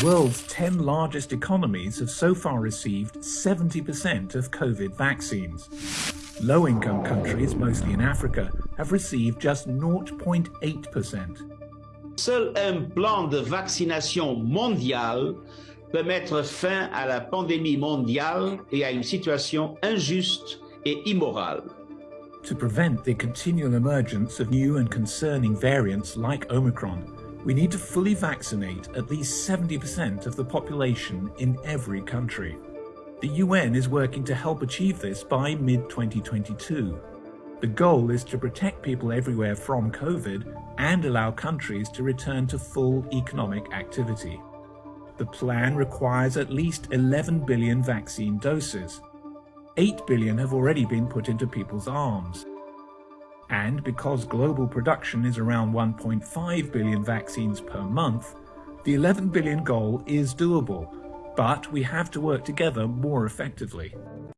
The world's 10 largest economies have so far received 70% of COVID vaccines. Low-income countries, mostly in Africa, have received just 0.8%. Seul un plan de vaccination mondial peut mettre fin à la pandémie mondiale et à une situation injuste et immorale. To prevent the continual emergence of new and concerning variants like Omicron, we need to fully vaccinate at least 70% of the population in every country. The UN is working to help achieve this by mid-2022. The goal is to protect people everywhere from COVID and allow countries to return to full economic activity. The plan requires at least 11 billion vaccine doses. 8 billion have already been put into people's arms. And because global production is around 1.5 billion vaccines per month, the 11 billion goal is doable, but we have to work together more effectively.